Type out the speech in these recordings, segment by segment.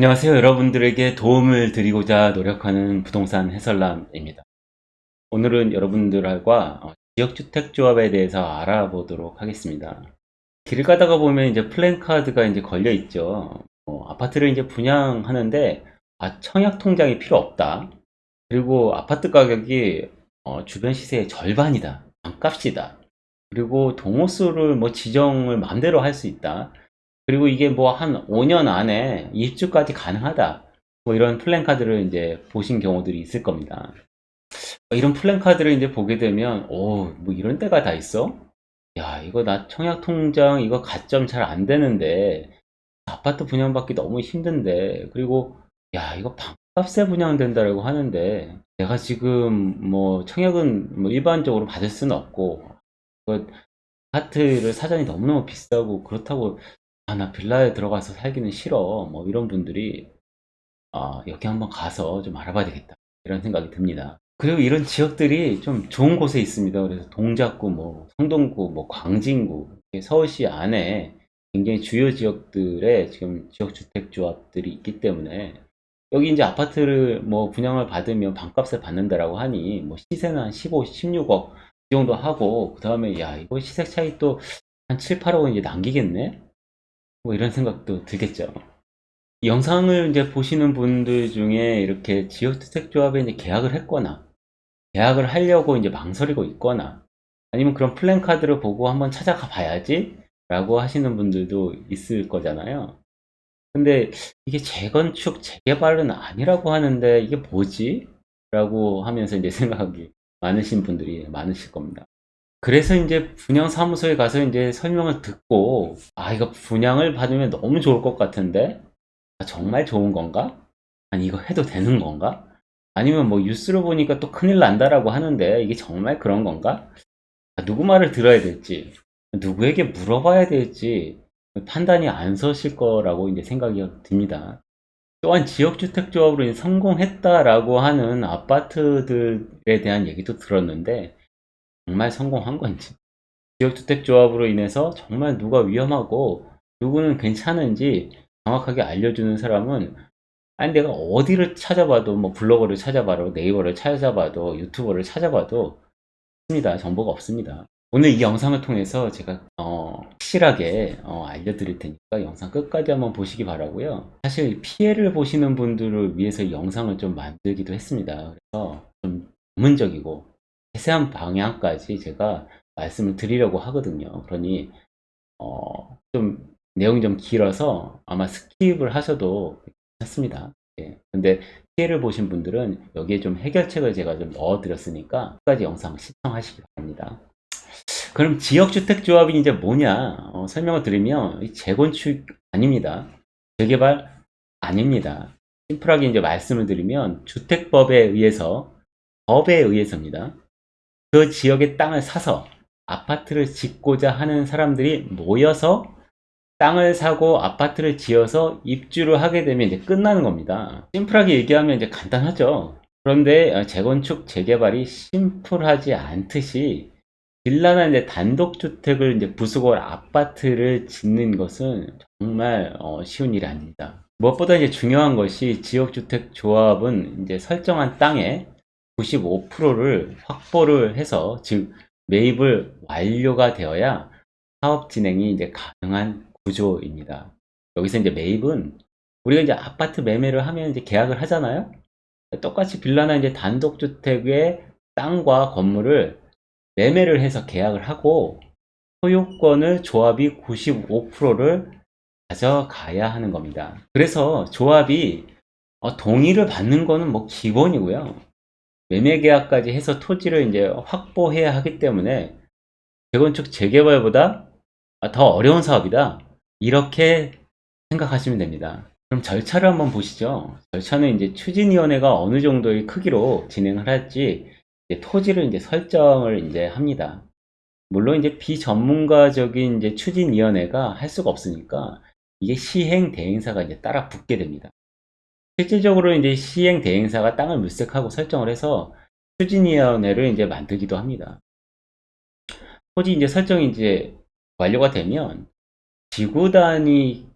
안녕하세요. 여러분들에게 도움을 드리고자 노력하는 부동산 해설남입니다. 오늘은 여러분들과 어, 지역주택조합에 대해서 알아보도록 하겠습니다. 길 가다가 보면 이제 플랜카드가 이제 걸려 있죠. 어, 아파트를 이제 분양하는데 아, 청약 통장이 필요 없다. 그리고 아파트 가격이 어, 주변 시세의 절반이다. 반값이다. 그리고 동호수를 뭐 지정을 마음대로 할 수 있다. 그리고 이게 뭐 한 5년 안에 입주까지 가능하다. 뭐 이런 플랜카드를 이제 보신 경우들이 있을 겁니다. 이런 플랜카드를 이제 보게 되면, 오, 뭐 이런 때가 다 있어? 야, 이거 나 청약 통장 이거 가점 잘 안 되는데, 아파트 분양받기 너무 힘든데, 그리고, 야, 이거 반값에 분양된다라고 하는데, 내가 지금 뭐 청약은 뭐 일반적으로 받을 수는 없고, 그 아파트를 사전이 너무너무 비싸고, 그렇다고 아, 나 빌라에 들어가서 살기는 싫어. 뭐 이런 분들이 아, 여기 한번 가서 좀 알아봐야 되겠다. 이런 생각이 듭니다. 그리고 이런 지역들이 좀 좋은 곳에 있습니다. 그래서 동작구, 뭐 성동구, 뭐 광진구, 서울시 안에 굉장히 주요 지역들에 지금 지역주택조합들이 있기 때문에 여기 이제 아파트를 뭐 분양을 받으면 반값에 받는다라고 하니 뭐 시세는 한 15, 16억 이 정도 하고 그 다음에 야 이거 시세 차이 또 한 7, 8억은 이제 남기겠네? 뭐 이런 생각도 들겠죠. 영상을 이제 보시는 분들 중에 이렇게 지역주택조합에 이제 계약을 했거나 계약을 하려고 이제 망설이고 있거나 아니면 그런 플랜카드를 보고 한번 찾아가 봐야지 라고 하시는 분들도 있을 거잖아요. 근데 이게 재건축, 재개발은 아니라고 하는데 이게 뭐지? 라고 하면서 이제 생각이 많으신 분들이 많으실 겁니다. 그래서 이제 분양 사무소에 가서 이제 설명을 듣고 아 이거 분양을 받으면 너무 좋을 것 같은데 아, 정말 좋은 건가? 아니 이거 해도 되는 건가? 아니면 뭐 뉴스를 보니까 또 큰일 난다라고 하는데 이게 정말 그런 건가? 아, 누구 말을 들어야 될지 누구에게 물어봐야 될지 판단이 안 서실 거라고 이제 생각이 듭니다. 또한 지역주택조합으로 성공했다라고 하는 아파트들에 대한 얘기도 들었는데 정말 성공한 건지 지역주택조합으로 인해서 정말 누가 위험하고 누구는 괜찮은지 정확하게 알려주는 사람은 아니 내가 어디를 찾아봐도 뭐 블로거를 찾아봐도 네이버를 찾아봐도 유튜버를 찾아봐도 없습니다. 정보가 없습니다. 오늘 이 영상을 통해서 제가 어, 확실하게 어, 알려드릴 테니까 영상 끝까지 한번 보시기 바라고요. 사실 피해를 보시는 분들을 위해서 영상을 좀 만들기도 했습니다. 그래서 좀 전문적이고 세세한 방향까지 제가 말씀을 드리려고 하거든요. 그러니 어, 좀 내용이 좀 길어서 아마 skip을 하셔도 괜찮습니다. 예. 근데 피해를 보신 분들은 여기에 좀 해결책을 제가 좀 넣어 드렸으니까 끝까지 영상 시청하시기 바랍니다. 그럼 지역주택조합이 이제 뭐냐 어, 설명을 드리면 재건축 아닙니다. 재개발 아닙니다. simple하게 이제 말씀을 드리면 주택법에 의해서 법에 의해서입니다. 그 지역의 땅을 사서 아파트를 짓고자 하는 사람들이 모여서 땅을 사고 아파트를 지어서 입주를 하게 되면 이제 끝나는 겁니다. 심플하게 얘기하면 이제 간단하죠. 그런데 어, 재건축, 재개발이 심플하지 않듯이 빌라나 이제 단독주택을 이제 부수고 아파트를 짓는 것은 정말 어, 쉬운 일이 아닙니다. 무엇보다 이제 중요한 것이 지역주택 조합은 이제 설정한 땅에 95%를 확보를 해서 즉 매입을 완료가 되어야 사업 진행이 이제 가능한 구조입니다. 여기서 이제 매입은 우리가 이제 아파트 매매를 하면 이제 계약을 하잖아요. 똑같이 빌라나 이제 단독주택의 땅과 건물을 매매를 해서 계약을 하고 소유권을 조합이 95%를 가져가야 하는 겁니다. 그래서 조합이 어, 동의를 받는 거는 뭐 기본이고요. 매매 계약까지 해서 토지를 이제 확보해야 하기 때문에 재건축 재개발보다 더 어려운 사업이다. 이렇게 생각하시면 됩니다. 그럼 절차를 한번 보시죠. 절차는 이제 추진위원회가 어느 정도의 크기로 진행을 할지 이제 토지를 이제 설정을 이제 합니다. 물론 이제 비전문가적인 이제 추진위원회가 할 수가 없으니까 이게 시행 대행사가 이제 따라 붙게 됩니다. 실질적으로 이제 시행 대행사가 땅을 물색하고 설정을 해서 추진위원회를 이제 만들기도 합니다. 토지 이제 설정이 이제 완료가 되면 지구 단위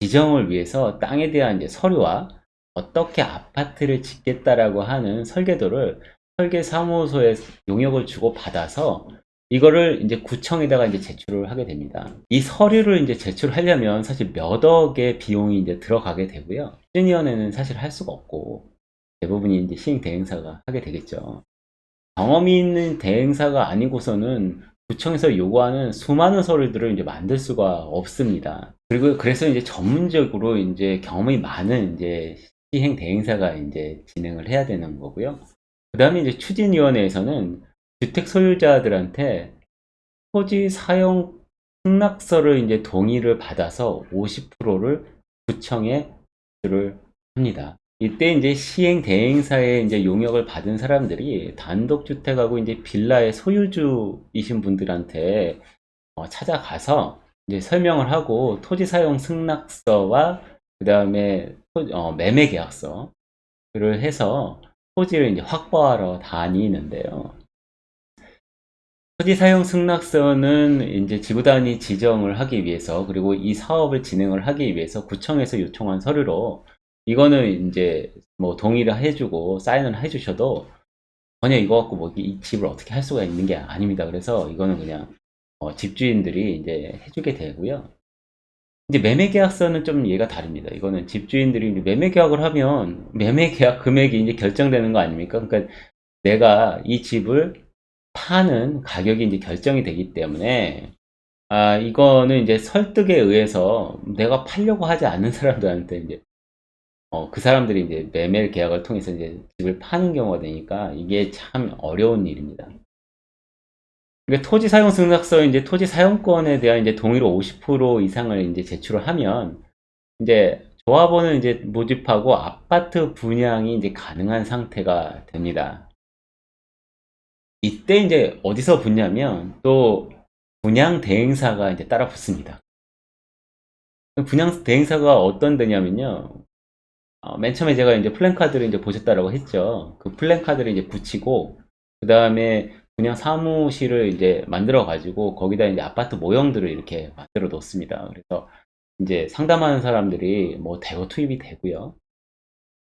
지정을 위해서 땅에 대한 이제 서류와 어떻게 아파트를 짓겠다라고 하는 설계도를 설계 사무소에 용역을 주고 받아서 이거를 이제 구청에다가 이제 제출을 하게 됩니다. 이 서류를 이제 제출하려면 사실 몇 억의 비용이 이제 들어가게 되고요. 시니어는 사실 할 수가 없고 대부분이 이제 시행 대행사가 하게 되겠죠. 경험이 있는 대행사가 아니고서는 구청에서 요구하는 수많은 서류들을 이제 만들 수가 없습니다. 그리고 그래서 이제 전문적으로 이제 경험이 많은 이제 시행 대행사가 이제 진행을 해야 되는 거고요. 그 다음에 이제 추진위원회에서는 주택 소유자들한테 토지 사용 승낙서를 이제 동의를 받아서 50%를 구청에 제출을 합니다. 이때 이제 시행 대행사의 이제 용역을 받은 사람들이 단독 주택하고 이제 빌라의 소유주이신 분들한테 어, 찾아가서 이제 설명을 하고 토지 사용 승낙서와 그 다음에 어, 매매 계약서를 해서 토지를 이제 확보하러 다니는데요. 토지 사용 승낙서는 이제 지구 단위 지정을 하기 위해서 그리고 이 사업을 진행을 하기 위해서 구청에서 요청한 서류로 이거는 이제 뭐 동의를 해주고 사인을 해주셔도 전혀 이거 갖고 뭐 이 집을 어떻게 할 수가 있는 게 아닙니다. 그래서 이거는 그냥 어 집주인들이 이제 해주게 되고요. 이제 매매 계약서는 좀 얘가 다릅니다. 이거는 집주인들이 매매 계약을 하면 매매 계약 금액이 이제 결정되는 거 아닙니까? 그러니까 내가 이 집을 파는 가격이 이제 결정이 되기 때문에 아 이거는 이제 설득에 의해서 내가 팔려고 하지 않는 사람들한테 이제 어, 그 사람들이 이제 매매 계약을 통해서 이제 집을 파는 경우가 되니까 이게 참 어려운 일입니다. 그러니까 토지 사용 승낙서 이제 토지 사용권에 대한 이제 동의로 50% 이상을 이제 제출을 하면 이제 조합원을 이제 모집하고 아파트 분양이 이제 가능한 상태가 됩니다. 이때 이제 어디서 붙냐면 또 분양 대행사가 이제 따라 붙습니다. 분양 대행사가 어떤 데냐면요. 어, 맨 처음에 제가 이제 플랜카드를 이제 보셨다라고 했죠. 그 플랜카드를 이제 붙이고 그 다음에 분양 사무실을 이제 만들어 가지고 거기다 이제 아파트 모형들을 이렇게 만들어 놓습니다. 그래서 이제 상담하는 사람들이 뭐 대거 투입이 되고요.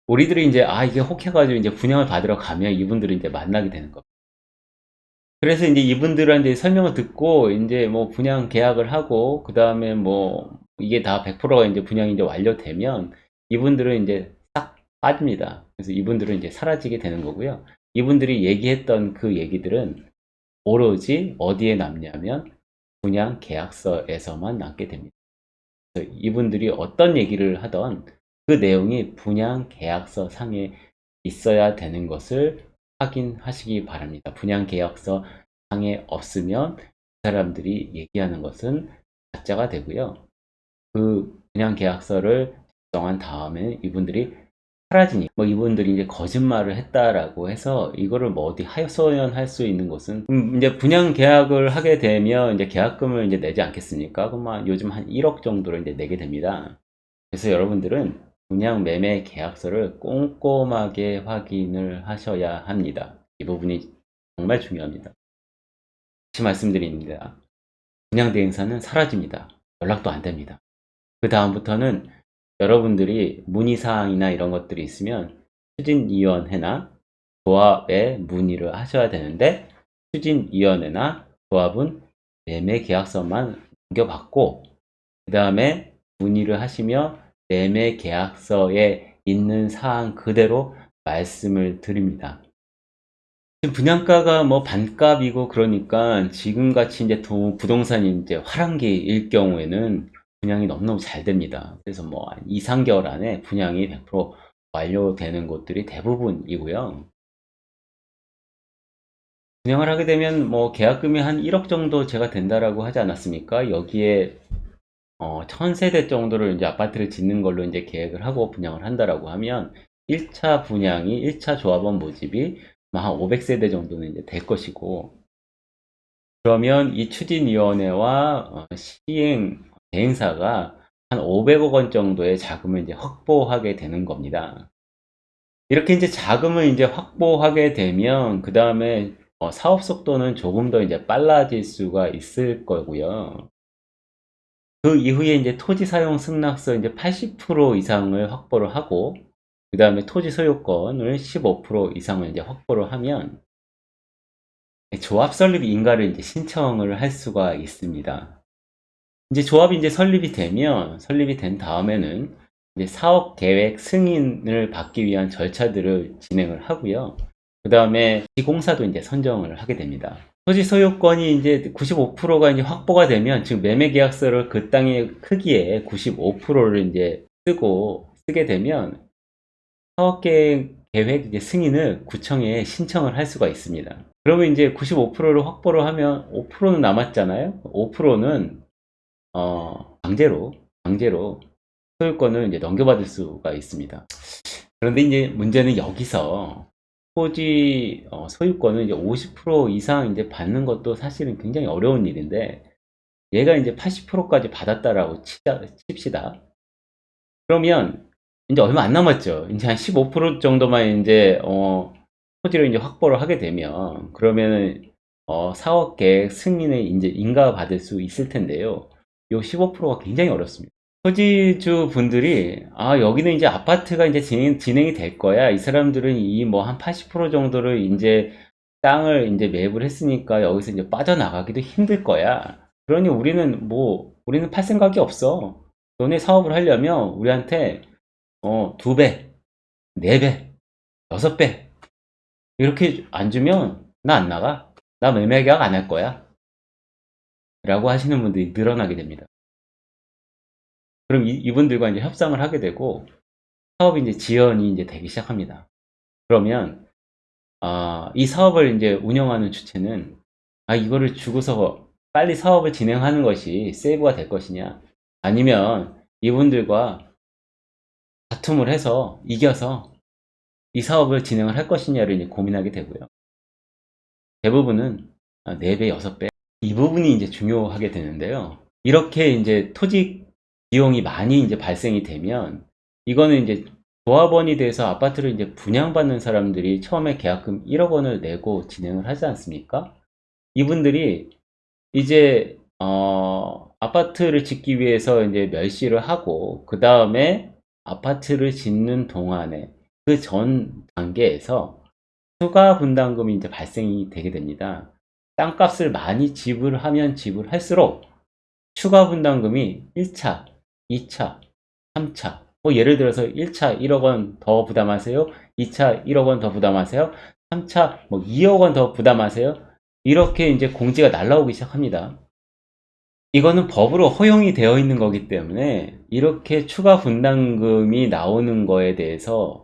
우리들이 이제 아 이게 혹해가지고 이제 분양을 받으러 가면 이분들을 이제 만나게 되는 겁니다. 그래서 이제 이분들한테 설명을 듣고 이제 뭐 분양 계약을 하고 그 다음에 뭐 이게 다 100%가 이제 분양이 이제 완료되면 이분들은 이제 싹 빠집니다. 그래서 이분들은 이제 사라지게 되는 거고요. 이분들이 얘기했던 그 얘기들은 오로지 어디에 남냐면 분양 계약서에서만 남게 됩니다. 이분들이 어떤 얘기를 하던 그 내용이 분양 계약서 상에 있어야 되는 것을 확인하시기 바랍니다. 분양계약서 상에 없으면 그 사람들이 얘기하는 것은 가짜가 되고요. 그 분양계약서를 작성한 다음에 이분들이 사라지니 뭐 이분들이 이제 거짓말을 했다라고 해서 이거를 뭐 어디 하소연할 수 있는 것은 음 이제 분양 계약을 하게 되면 이제 계약금을 이제 내지 않겠습니까? 그러면 요즘 한 1억 정도를 이제 내게 됩니다. 그래서 여러분들은 분양 매매 계약서를 꼼꼼하게 확인을 하셔야 합니다. 이 부분이 정말 중요합니다. 다시 말씀드립니다. 분양 대행사는 사라집니다. 연락도 안 됩니다. 그 다음부터는 여러분들이 문의사항이나 이런 것들이 있으면 추진위원회나 조합에 문의를 하셔야 되는데 추진위원회나 조합은 매매 계약서만 넘겨받고 그 다음에 문의를 하시며 매매 계약서에 있는 사항 그대로 말씀을 드립니다. 분양가가 뭐 반값이고 그러니까 지금같이 이제 부동산이 이제 화랑기일 경우에는 분양이 너무너무 잘 됩니다. 그래서 뭐 2, 3개월 안에 분양이 100% 완료되는 곳들이 대부분이고요. 분양을 하게 되면 뭐 계약금이 한 1억 정도 제가 된다라고 하지 않았습니까? 여기에 어, 1000세대 정도를 이제 아파트를 짓는 걸로 이제 계획을 하고 분양을 한다라고 하면 1차 분양이 1차 조합원 모집이 한 500세대 정도는 이제 될 것이고 그러면 이 추진위원회와 어, 시행 대행사가 한 500억 원 정도의 자금을 이제 확보하게 되는 겁니다. 이렇게 이제 자금을 이제 확보하게 되면 그 다음에 어, 사업 속도는 조금 더 이제 빨라질 수가 있을 거고요. 그 이후에 이제 토지 사용 승낙서 이제 80% 이상을 확보를 하고 그 다음에 토지 소유권을 15% 이상을 이제 확보를 하면 조합 설립 인가를 이제 신청을 할 수가 있습니다. 이제 조합이 이제 설립이 되면 설립이 된 다음에는 이제 사업 계획 승인을 받기 위한 절차들을 진행을 하고요. 그 다음에 시공사도 이제 선정을 하게 됩니다. 토지 소유권이 이제 95%가 이제 확보가 되면 즉 매매 계약서를 그 땅의 크기에 95%를 이제 쓰고 쓰게 되면 사업 계획 계획 이제 승인을 구청에 신청을 할 수가 있습니다. 그러면 이제 95%를 확보를 하면 5%는 남았잖아요. 5%는 어, 강제로 강제로 소유권을 이제 넘겨받을 수가 있습니다. 그런데 이제 문제는 여기서 토지 어, 소유권을 이제 50% 이상 이제 받는 것도 사실은 굉장히 어려운 일인데 얘가 이제 80%까지 받았다라고 치자, 칩시다. 그러면 이제 얼마 안 남았죠. 이제 한 15% 정도만 이제 어, 토지를 이제 확보를 하게 되면 그러면은 어, 사업 계획 승인을 이제 인가받을 수 있을 텐데요. 요 15%가 굉장히 어렵습니다. 토지주 분들이 아 여기는 이제 아파트가 이제 진행, 진행이 될 거야. 이 사람들은 이 뭐 한 80% 정도를 이제 땅을 이제 매입을 했으니까 여기서 이제 빠져나가기도 힘들 거야. 그러니 우리는 뭐 우리는 팔 생각이 없어. 너네 사업을 하려면 우리한테 어, 두 배, 네 배, 여섯 배 이렇게 안 주면 나 안 나가. 나 매매 계약 안 할 거야. 라고 하시는 분들이 늘어나게 됩니다. 그럼 이, 분들과 이제 협상을 하게 되고 사업이 이제 지연이 이제 되기 시작합니다. 그러면 아, 이 사업을 이제 운영하는 주체는 아 이거를 주고서 빨리 사업을 진행하는 것이 세이브가 될 것이냐 아니면 이분들과 다툼을 해서 이겨서 이 사업을 진행을 할 것이냐를 이제 고민하게 되고요. 대부분은 4배, 6배 이 부분이 이제 중요하게 되는데요. 이렇게 이제 토지 비용이 많이 이제 발생이 되면 이거는 이제 조합원이 돼서 아파트를 이제 분양받는 사람들이 처음에 계약금 1억 원을 내고 진행을 하지 않습니까? 이분들이 이제 어, 아파트를 짓기 위해서 이제 멸시를 하고 그 다음에 아파트를 짓는 동안에 그 전 단계에서 추가 분담금이 이제 발생이 되게 됩니다. 땅값을 많이 지불하면 지불할수록 추가 분담금이 1차, 2차, 3차 뭐 예를 들어서 1차 1억 원 더 부담하세요. 2차 1억 원 더 부담하세요. 3차 뭐 2억 원 더 부담하세요. 이렇게 이제 공지가 날라오기 시작합니다. 이거는 법으로 허용이 되어 있는 거기 때문에 이렇게 추가 분담금이 나오는 거에 대해서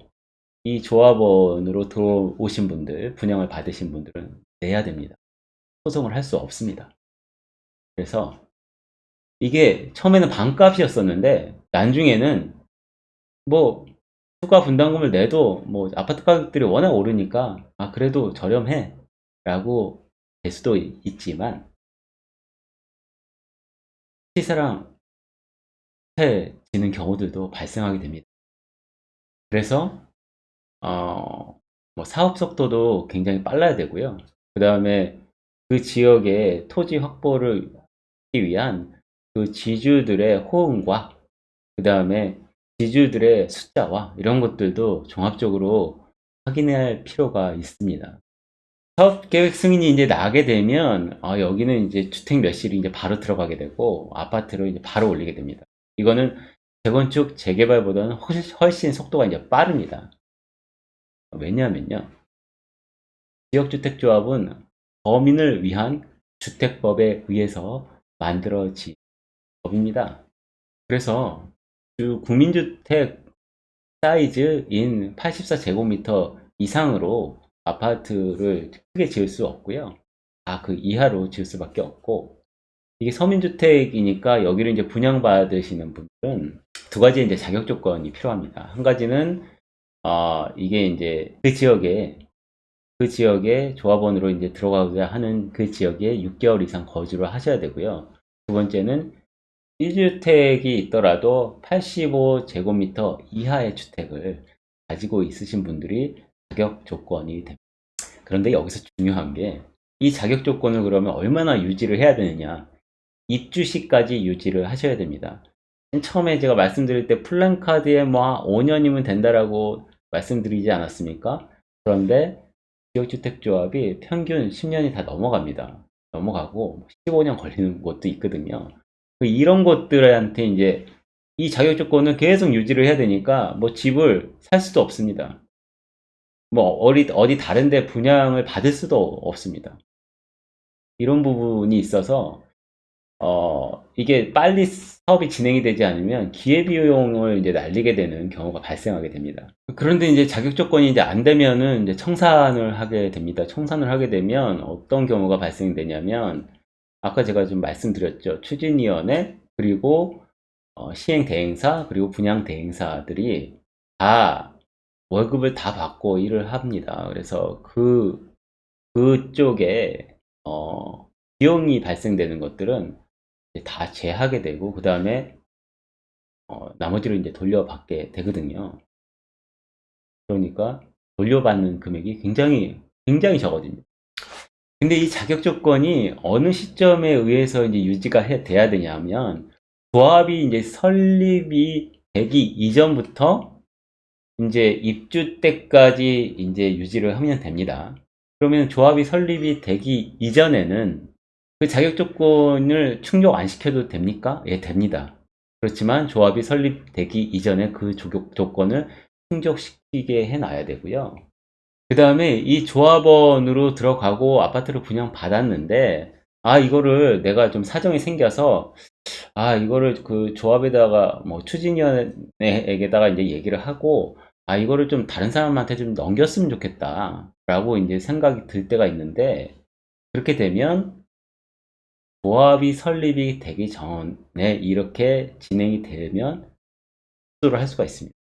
이 조합원으로 들어오신 분들, 분양을 받으신 분들은 내야 됩니다. 소송을 할 수 없습니다. 그래서 이게 처음에는 반값이었었는데 나중에는 뭐 추가 분담금을 내도 뭐 아파트 가격들이 워낙 오르니까 아 그래도 저렴해 라고 될 수도 있지만 시세랑 해지는 경우들도 발생하게 됩니다. 그래서 어, 뭐 사업 속도도 굉장히 빨라야 되고요. 그 다음에 그 지역의 토지 확보를 하기 위한 그 지주들의 호응과 그 다음에 지주들의 숫자와 이런 것들도 종합적으로 확인할 필요가 있습니다. 사업 계획 승인이 이제 나게 되면 아, 여기는 이제 주택 몇 실이 이제 바로 들어가게 되고 아파트로 이제 바로 올리게 됩니다. 이거는 재건축 재개발보다는 훨씬, 훨씬 속도가 이제 빠릅니다. 왜냐하면요. 지역주택조합은 범인을 위한 주택법에 의해서 만들어진 법입니다. 그래서 그 국민주택 사이즈인 84제곱미터 이상으로 아파트를 크게 지을 수 없고요. 아, 그 이하로 지을 수밖에 없고 이게 서민주택이니까 여기를 이제 분양받으시는 분들은 두 가지 이제 자격 조건이 필요합니다. 한 가지는 어, 이게 이제 그 지역에 그 지역에 조합원으로 이제 들어가고자 하는 그 지역에 6개월 이상 거주를 하셔야 되고요. 두 번째는 1주택이 있더라도 85제곱미터 이하의 주택을 가지고 있으신 분들이 자격 조건이 됩니다. 그런데 여기서 중요한 게 이 자격 조건을 그러면 얼마나 유지를 해야 되느냐 입주 시까지 유지를 하셔야 됩니다. 처음에 제가 말씀드릴 때 플랜카드에 뭐 5년이면 된다라고 말씀드리지 않았습니까? 그런데 지역주택조합이 평균 10년이 다 넘어갑니다. 넘어가고 15년 걸리는 곳도 있거든요. 이런 곳들한테 이제 이 자격 조건을 계속 유지를 해야 되니까 뭐 집을 살 수도 없습니다. 뭐 어디, 어디 다른 데 분양을 받을 수도 없습니다. 이런 부분이 있어서 어, 이게 빨리 사업이 진행이 되지 않으면 기회비용을 이제 날리게 되는 경우가 발생하게 됩니다. 그런데 이제 자격 조건이 이제 안 되면은 이제 청산을 하게 됩니다. 청산을 하게 되면 어떤 경우가 발생되냐면 아까 제가 좀 말씀드렸죠. 추진위원회 그리고 어, 시행 대행사 그리고 분양 대행사들이 다 월급을 다 받고 일을 합니다. 그래서 그 그쪽에 어, 비용이 발생되는 것들은 다 제하게 되고 그 다음에 어, 나머지를 이제 돌려받게 되거든요. 그러니까 돌려받는 금액이 굉장히 굉장히 적어집니다. 근데 이 자격 조건이 어느 시점에 의해서 이제 유지가 해, 돼야 되냐면 조합이 이제 설립이 되기 이전부터 이제 입주 때까지 이제 유지를 하면 됩니다. 그러면 조합이 설립이 되기 이전에는 그 자격 조건을 충족 안 시켜도 됩니까? 예, 됩니다. 그렇지만 조합이 설립되기 이전에 그 조건을 충족시키게 해놔야 되고요. 그 다음에 이 조합원으로 들어가고 아파트를 분양 받았는데 아 이거를 내가 좀 사정이 생겨서 아 이거를 그 조합에다가 뭐 추진위원회에게다가 이제 얘기를 하고 아 이거를 좀 다른 사람한테 좀 넘겼으면 좋겠다 라고 이제 생각이 들 때가 있는데 그렇게 되면 조합이 설립이 되기 전에 이렇게 진행이 되면 수도를 할 수가 있습니다.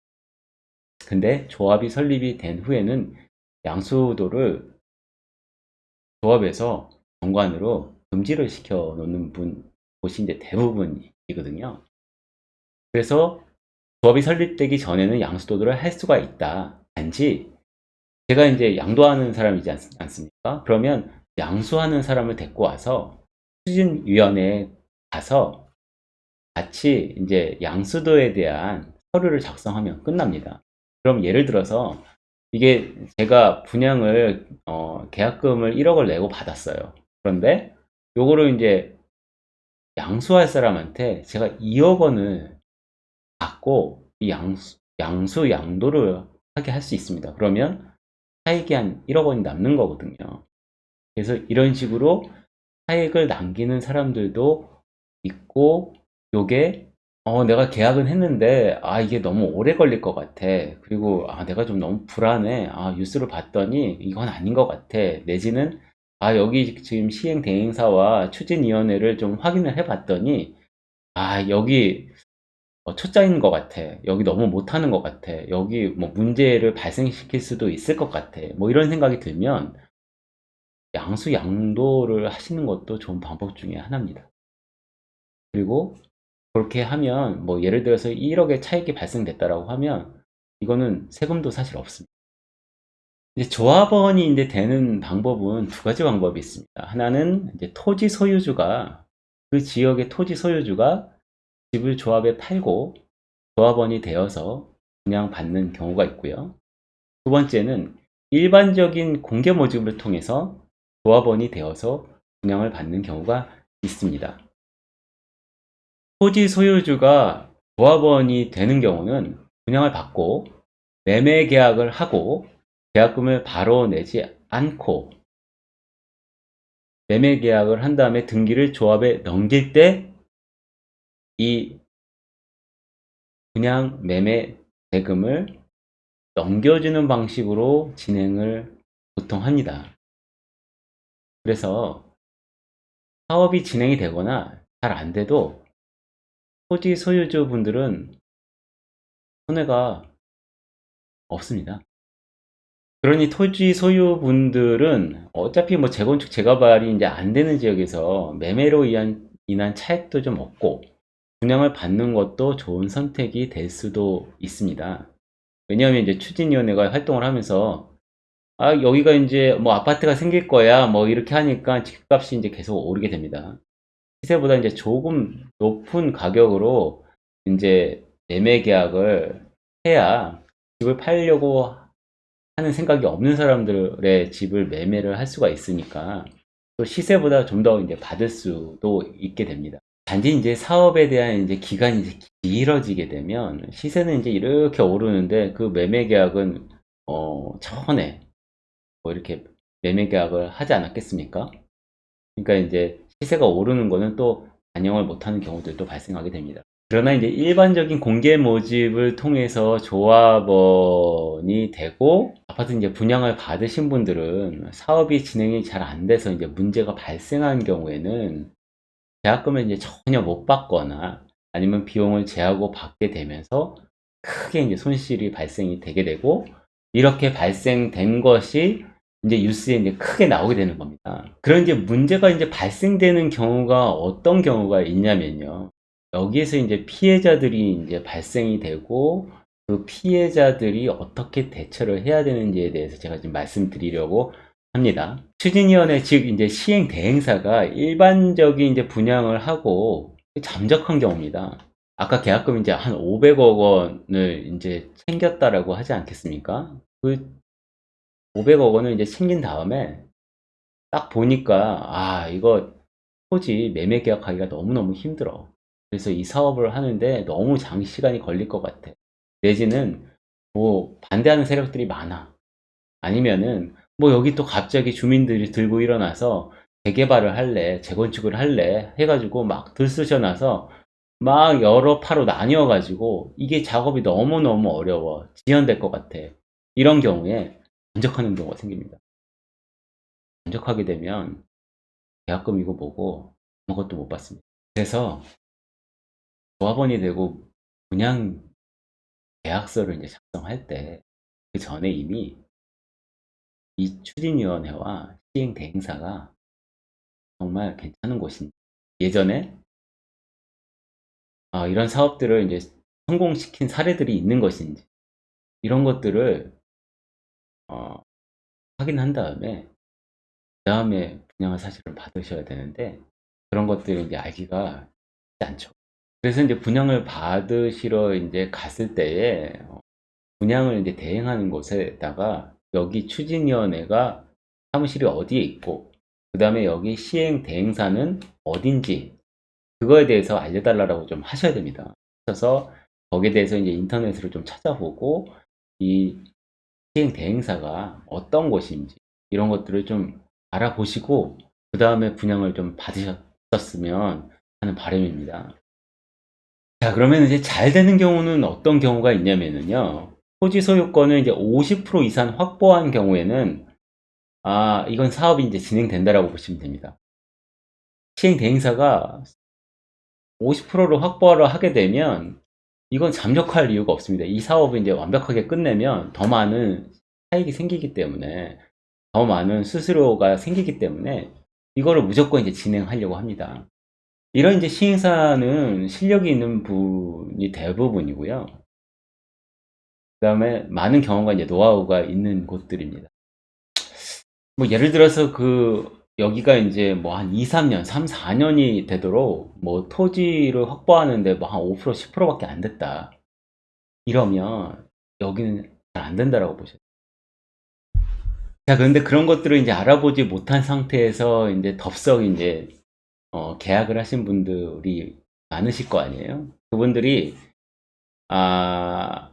근데 조합이 설립이 된 후에는 양수도를 조합에서 정관으로 금지를 시켜 놓는 분 곳이 이제 대부분이거든요. 그래서 조합이 설립되기 전에는 양수도를 할 수가 있다. 단지 제가 이제 양도하는 사람이지 않, 습니까 그러면 양수하는 사람을 데리고 와서 추진위원회에 가서 같이 이제 양수도에 대한 서류를 작성하면 끝납니다. 그럼 예를 들어서 이게 제가 분양을 어, 계약금을 1억을 내고 받았어요. 그런데 요거를 이제 양수할 사람한테 제가 2억 원을 받고 이 양수, 양수 양도를 하게 할 수 있습니다. 그러면 차익이 한 1억 원이 남는 거거든요. 그래서 이런 식으로 차익을 남기는 사람들도 있고 요게 어 내가 계약은 했는데 아 이게 너무 오래 걸릴 것 같아. 그리고 아 내가 좀 너무 불안해. 아 뉴스를 봤더니 이건 아닌 것 같아. 내지는 아 여기 지금 시행 대행사와 추진위원회를 좀 확인을 해 봤더니 아 여기 어, 초짜인 것 같아. 여기 너무 못하는 것 같아. 여기 뭐 문제를 발생시킬 수도 있을 것 같아. 뭐 이런 생각이 들면 양수 양도를 하시는 것도 좋은 방법 중에 하나입니다. 그리고 그렇게 하면 뭐 예를 들어서 1억의 차익이 발생됐다라고 하면 이거는 세금도 사실 없습니다. 이제 조합원이 이제 되는 방법은 두 가지 방법이 있습니다. 하나는 이제 토지 소유주가 그 지역의 토지 소유주가 집을 조합에 팔고 조합원이 되어서 그냥 받는 경우가 있고요. 두 번째는 일반적인 공개 모집을 통해서 조합원이 되어서 분양을 받는 경우가 있습니다. 토지 소유주가 조합원이 되는 경우는 분양을 받고 매매 계약을 하고 계약금을 바로 내지 않고 매매 계약을 한 다음에 등기를 조합에 넘길 때이 그냥 매매 대금을 넘겨주는 방식으로 진행을 보통 합니다. 그래서 사업이 진행이 되거나 잘 안 돼도 토지 소유주 분들은 손해가 없습니다. 그러니 토지 소유분들은 어차피 뭐 재건축 재개발이 이제 안 되는 지역에서 매매로 인한, 인한 차익도 좀 없고 분양을 받는 것도 좋은 선택이 될 수도 있습니다. 왜냐하면 이제 추진위원회가 활동을 하면서 아, 여기가 이제 뭐 아파트가 생길 거야. 뭐 이렇게 하니까 집값이 이제 계속 오르게 됩니다. 시세보다 이제 조금 높은 가격으로 이제 매매 계약을 해야 집을 팔려고 하는 생각이 없는 사람들의 집을 매매를 할 수가 있으니까 또 시세보다 좀 더 이제 받을 수도 있게 됩니다. 단지 이제 사업에 대한 이제 기간이 이제 길어지게 되면 시세는 이제 이렇게 오르는데 그 매매 계약은 어 전에 뭐 이렇게 매매 계약을 하지 않았겠습니까? 그러니까 이제 시세가 오르는 거는 또 반영을 못하는 경우들도 발생하게 됩니다. 그러나 이제 일반적인 공개 모집을 통해서 조합원이 되고 아파트 이제 분양을 받으신 분들은 사업이 진행이 잘 안 돼서 이제 문제가 발생한 경우에는 계약금을 이제 전혀 못 받거나 아니면 비용을 제하고 받게 되면서 크게 이제 손실이 발생이 되게 되고 이렇게 발생된 것이 이제 뉴스에 이제 크게 나오게 되는 겁니다. 그런 이제 문제가 이제 발생되는 경우가 어떤 경우가 있냐면요. 여기에서 이제 피해자들이 이제 발생이 되고 그 피해자들이 어떻게 대처를 해야 되는지에 대해서 제가 지금 말씀드리려고 합니다. 추진위원회 즉 이제 시행 대행사가 일반적인 이제 분양을 하고 잠적한 경우입니다. 아까 계약금 이제 한 500억 원을 이제 챙겼다라고 하지 않겠습니까? 그 500억 원을 이제 챙긴 다음에 딱 보니까 아 이거 토지 매매 계약하기가 너무너무 힘들어. 그래서 이 사업을 하는데 너무 장시간이 걸릴 것 같아. 내지는 뭐 반대하는 세력들이 많아. 아니면은 뭐 여기 또 갑자기 주민들이 들고 일어나서 재개발을 할래, 재건축을 할래 해가지고 막 들쑤셔놔서 막 여러 파로 나뉘어 가지고 이게 작업이 너무너무 어려워. 지연될 것 같아. 이런 경우에 전적하는 경우가 생깁니다. 전적하게 되면 계약금이고 뭐고 아무것도 못 받습니다. 그래서 조합원이 되고 분양 계약서를 이제 작성할 때 그 전에 이미 이 추진위원회와 시행 대행사가 정말 괜찮은 곳인지 예전에 아, 이런 사업들을 이제 성공시킨 사례들이 있는 것인지 이런 것들을 어, 확인한 다음에 그 다음에 분양을 사실은 받으셔야 되는데 그런 것들을 이제 알기가 쉽지 않죠. 그래서 이제 분양을 받으시러 이제 갔을 때에 어, 분양을 이제 대행하는 곳에다가 여기 추진위원회가 사무실이 어디에 있고 그 다음에 여기 시행 대행사는 어딘지 그거에 대해서 알려달라고 좀 하셔야 됩니다. 그래서 거기에 대해서 이제 인터넷으로 좀 찾아보고 이 시행 대행사가 어떤 곳인지 이런 것들을 좀 알아보시고 그 다음에 분양을 좀 받으셨으면 하는 바람입니다. 자 그러면 이제 잘 되는 경우는 어떤 경우가 있냐면요 토지 소유권을 이제 50% 이상 확보한 경우에는 아 이건 사업이 이제 진행된다라고 보시면 됩니다 시행 대행사가 50%를 확보를 하게 되면 이건 잠적할 이유가 없습니다 이 사업을 이제 완벽하게 끝내면 더 많은 차익이 생기기 때문에 더 많은 수수료가 생기기 때문에 이거를 무조건 이제 진행하려고 합니다 이런 이제 시행사는 실력이 있는 분이 대부분이고요. 그 다음에 많은 경험과 이제 노하우가 있는 곳들입니다. 뭐 예를 들어서 그 여기가 이제 뭐 한 2, 3년, 3, 4년이 되도록 뭐 토지를 확보하는데 뭐 한 5%, 10%밖에 안 됐다. 이러면 여기는 잘 안 된다라고 보셔요. 자, 그런데 그런 것들을 이제 알아보지 못한 상태에서 이제 덥석 이제 어, 계약을 하신 분들이 많으실 거 아니에요? 그분들이 아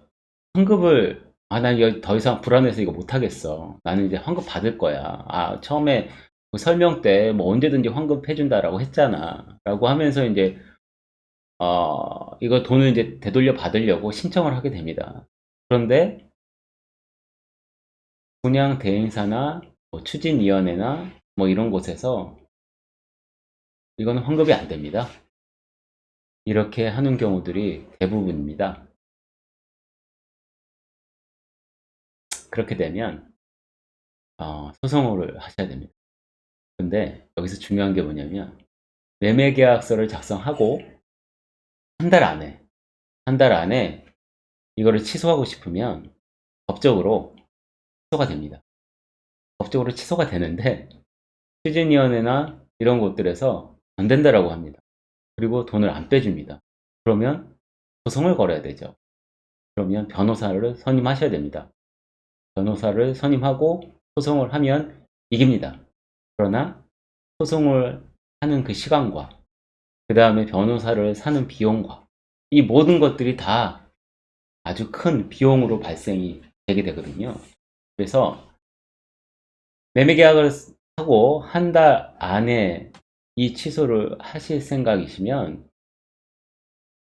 환급을 아난 더 이상 불안해서 이거 못하겠어 나는 이제 환급 받을 거야 아 처음에 그 설명 때 뭐 언제든지 환급해 준다라고 했잖아 라고 하면서 이제 어 이거 돈을 이제 되돌려 받으려고 신청을 하게 됩니다 그런데 분양 대행사나 뭐 추진위원회나 뭐 이런 곳에서 이거는 환급이 안 됩니다. 이렇게 하는 경우들이 대부분입니다. 그렇게 되면 어, 소송을 하셔야 됩니다. 근데 여기서 중요한 게 뭐냐면 매매계약서를 작성하고 한 달 안에 한 달 안에 이거를 취소하고 싶으면 법적으로 취소가 됩니다. 법적으로 취소가 되는데 추진위원회나 이런 곳들에서 안 된다라고 합니다. 그리고 돈을 안 빼줍니다. 그러면 소송을 걸어야 되죠. 그러면 변호사를 선임하셔야 됩니다. 변호사를 선임하고 소송을 하면 이깁니다. 그러나 소송을 하는 그 시간과 그 다음에 변호사를 사는 비용과 이 모든 것들이 다 아주 큰 비용으로 발생이 되게 되거든요. 그래서 매매 계약을 하고 한 달 안에 이 취소를 하실 생각이시면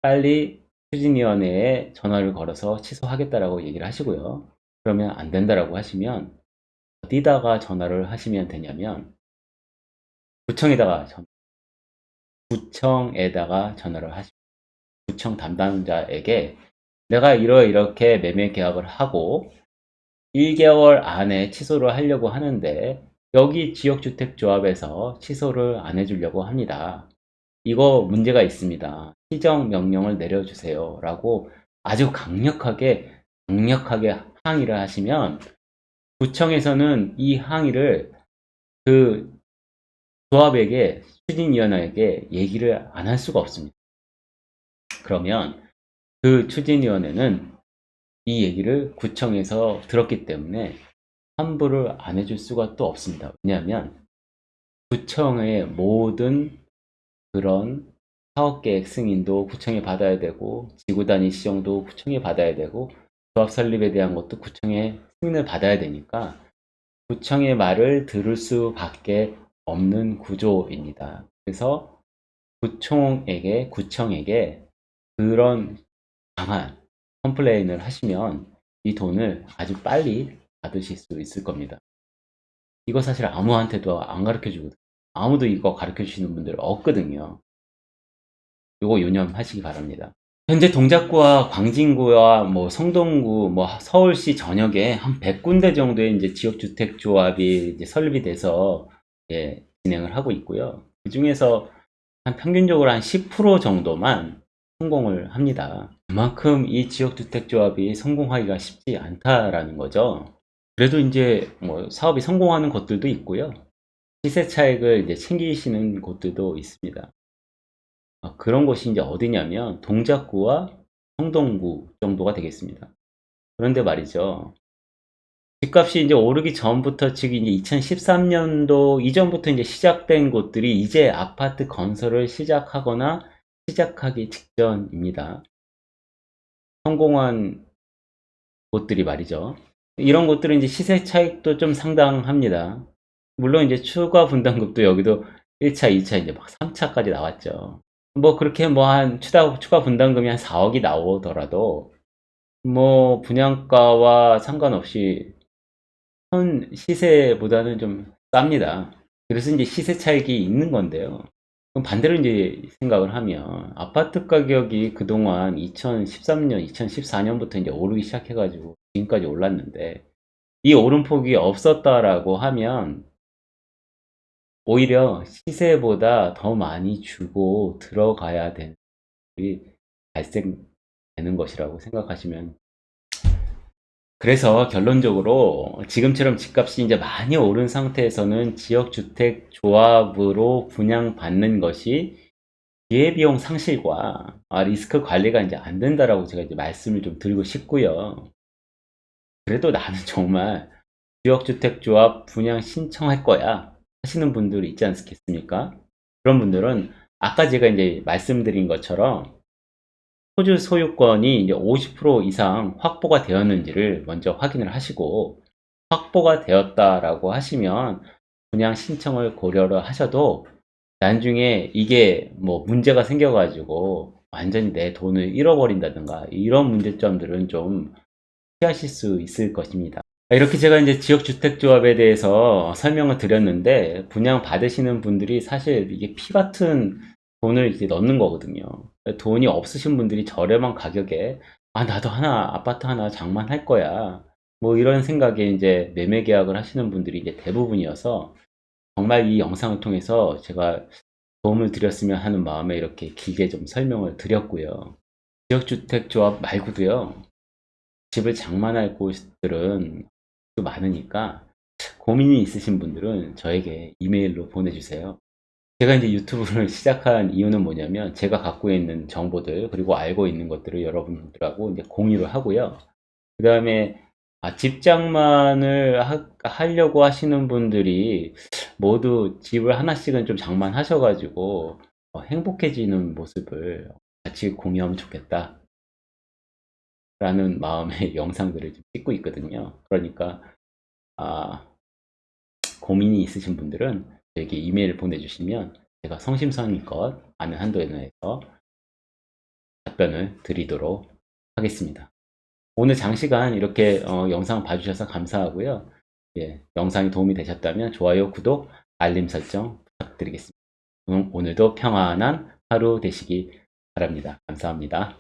빨리 추진위원회에 전화를 걸어서 취소하겠다라고 얘기를 하시고요. 그러면 안 된다라고 하시면 어디다가 전화를 하시면 되냐면 구청에다가 전 구청에다가 전화를 하시면 구청 담당자에게 내가 이러 이렇게 매매 계약을 하고 1개월 안에 취소를 하려고 하는데 여기 지역주택조합에서 취소를 안 해주려고 합니다. 이거 문제가 있습니다. 시정 명령을 내려주세요. 라고 아주 강력하게 강력하게 항의를 하시면 구청에서는 이 항의를 그 조합에게 추진위원회에게 얘기를 안 할 수가 없습니다. 그러면 그 추진위원회는 이 얘기를 구청에서 들었기 때문에 환불을 안 해줄 수가 또 없습니다. 왜냐하면 구청의 모든 그런 사업계획 승인도 구청에 받아야 되고 지구단위 시정도 구청에 받아야 되고 조합 설립에 대한 것도 구청에 승인을 받아야 되니까 구청의 말을 들을 수밖에 없는 구조입니다. 그래서 구청에게 구청에게 그런 강한 컴플레인을 하시면 이 돈을 아주 빨리 받으실 수 있을 겁니다. 이거 사실 아무한테도 안 가르쳐 주거든요. 아무도 이거 가르쳐 주시는 분들 없거든요. 이거 유념하시기 바랍니다. 현재 동작구와 광진구와 뭐 성동구, 뭐 서울시 전역에 한 100군데 정도의 이제 지역주택조합이 이제 설립이 돼서 예, 진행을 하고 있고요. 그 중에서 한 평균적으로 한 10% 정도만 성공을 합니다. 그만큼 이 지역주택조합이 성공하기가 쉽지 않다라는 거죠. 그래도 이제 뭐 사업이 성공하는 곳들도 있고요. 시세 차익을 이제 챙기시는 곳들도 있습니다. 아, 그런 곳이 이제 어디냐면 동작구와 성동구 정도가 되겠습니다. 그런데 말이죠. 집값이 이제 오르기 전부터 지금 이제 2013년도 이전부터 이제 시작된 곳들이 이제 아파트 건설을 시작하거나 시작하기 직전입니다. 성공한 곳들이 말이죠. 이런 곳들은 이제 시세 차익도 좀 상당합니다. 물론 이제 추가 분담금도 여기도 1차, 2차 이제 막 3차까지 나왔죠. 뭐 그렇게 뭐 한 추가, 추가 분담금이 한 4억이 나오더라도 뭐 분양가와 상관없이 현 시세보다는 좀 쌉니다. 그래서 이제 시세 차익이 있는 건데요. 그럼 반대로 이제 생각을 하면 아파트 가격이 그동안 2013년, 2014년부터 이제 오르기 시작해가지고 지금까지 올랐는데 이 오름폭이 없었다라고 하면 오히려 시세보다 더 많이 주고 들어가야 되는 일이 발생되는 것이라고 생각하시면 그래서 결론적으로 지금처럼 집값이 이제 많이 오른 상태에서는 지역주택 조합으로 분양받는 것이 기회비용 상실과 아, 리스크 관리가 이제 안 된다라고 제가 이제 말씀을 좀 드리고 싶고요. 그래도 나는 정말 지역주택 조합 분양 신청할 거야 하시는 분들이 있지 않겠습니까? 그런 분들은 아까 제가 이제 말씀드린 것처럼 토지 소유권이 이제 50% 이상 확보가 되었는지를 먼저 확인을 하시고 확보가 되었다라고 하시면 분양 신청을 고려를 하셔도 나중에 이게 뭐 문제가 생겨가지고 완전히 내 돈을 잃어버린다든가 이런 문제점들은 좀 피하실 수 있을 것입니다. 이렇게 제가 이제 지역주택조합에 대해서 설명을 드렸는데 분양 받으시는 분들이 사실 이게 피 같은 돈을 이렇게 넣는 거거든요. 돈이 없으신 분들이 저렴한 가격에 아 나도 하나 아파트 하나 장만할 거야. 뭐 이런 생각에 이제 매매 계약을 하시는 분들이 이제 대부분이어서 정말 이 영상을 통해서 제가 도움을 드렸으면 하는 마음에 이렇게 길게 좀 설명을 드렸고요. 지역주택조합 말고도요. 집을 장만할 곳들은 또 많으니까 고민이 있으신 분들은 저에게 이메일로 보내주세요. 제가 이제 유튜브를 시작한 이유는 뭐냐면 제가 갖고 있는 정보들 그리고 알고 있는 것들을 여러분들하고 이제 공유를 하고요. 그 다음에 아, 집장만을 하, 하려고 하시는 분들이 모두 집을 하나씩은 좀 장만하셔가지고 어, 행복해지는 모습을 같이 공유하면 좋겠다. 라는 마음의 영상들을 좀 찍고 있거든요. 그러니까 아, 고민이 있으신 분들은 저에게 이메일을 보내주시면 제가 성심성의껏 아는 한도에 내에서 답변을 드리도록 하겠습니다. 오늘 장시간 이렇게 어, 영상 봐주셔서 감사하고요. 예, 영상이 도움이 되셨다면 좋아요, 구독, 알림 설정 부탁드리겠습니다. 음, 오늘도 평안한 하루 되시기 바랍니다. 감사합니다.